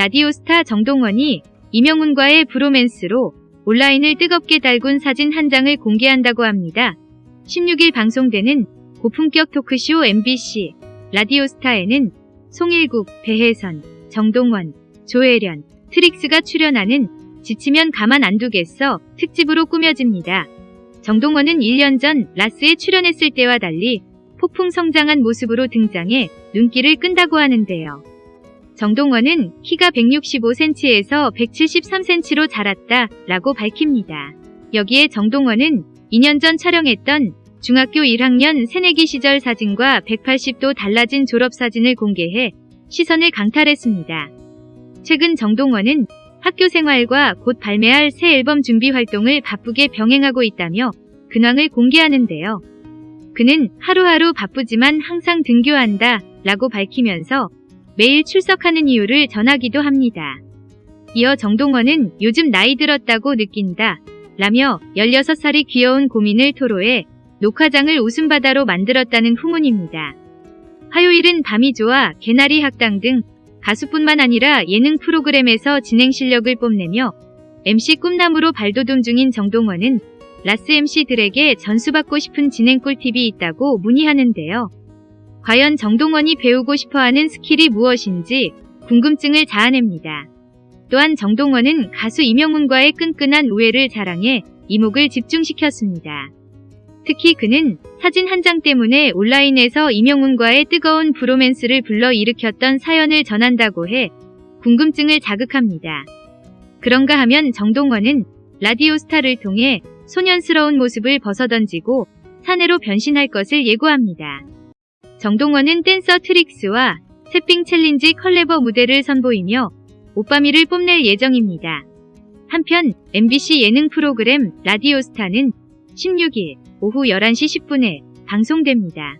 라디오스타 정동원이 임영웅과의 브로맨스로 온라인을 뜨겁게 달군 사진 한 장을 공개한다고 합니다. 16일 방송되는 고품격 토크쇼 MBC 라디오스타에는 송일국, 배혜선, 정동원, 조혜련, 트릭스가 출연하는 지치면 가만 안 두겠어 특집으로 꾸며집니다. 정동원은 1년 전 라스에 출연했을 때와 달리 폭풍 성장한 모습으로 등장해 눈길을 끈다고 하는데요. 정동원은 키가 165cm에서 173cm로 자랐다 라고 밝힙니다. 여기에 정동원은 2년 전 촬영했던 중학교 1학년 새내기 시절 사진과 180도 달라진 졸업사진을 공개해 시선을 강탈했습니다. 최근 정동원은 학교 생활과 곧 발매할 새 앨범 준비 활동을 바쁘게 병행하고 있다며 근황을 공개하는데요. 그는 하루하루 바쁘지만 항상 등교한다 라고 밝히면서 매일 출석하는 이유를 전하기도 합니다. 이어 정동원은 요즘 나이 들었다고 느낀다 라며 16살이 귀여운 고민을 토로해 녹화장을 웃음바다로 만들었다는 후문입니다. 화요일은 밤이 좋아 개나리 학당 등 가수뿐만 아니라 예능 프로그램에서 진행 실력을 뽐내며 MC 꿈나무로 발돋움 중인 정동원은 라스 MC들에게 전수받고 싶은 진행 꿀팁이 있다고 문의하는데요. 과연 정동원이 배우고 싶어하는 스킬이 무엇인지 궁금증을 자아냅니다. 또한 정동원은 가수 이명훈과의 끈끈한 우애를 자랑해 이목을 집중시켰습니다. 특히 그는 사진 한 장 때문에 온라인에서 이명훈과의 뜨거운 브로맨스를 불러일으켰던 사연을 전한다고 해 궁금증을 자극합니다. 그런가 하면 정동원은 라디오 스타를 통해 소년스러운 모습을 벗어던지고 사내로 변신할 것을 예고합니다. 정동원은 댄서 트릭스와 새삥 챌린지 컬래버 무대를 선보이며 오빠미를 뽐낼 예정입니다. 한편 MBC 예능 프로그램 라디오스타는 16일 오후 11시 10분에 방송됩니다.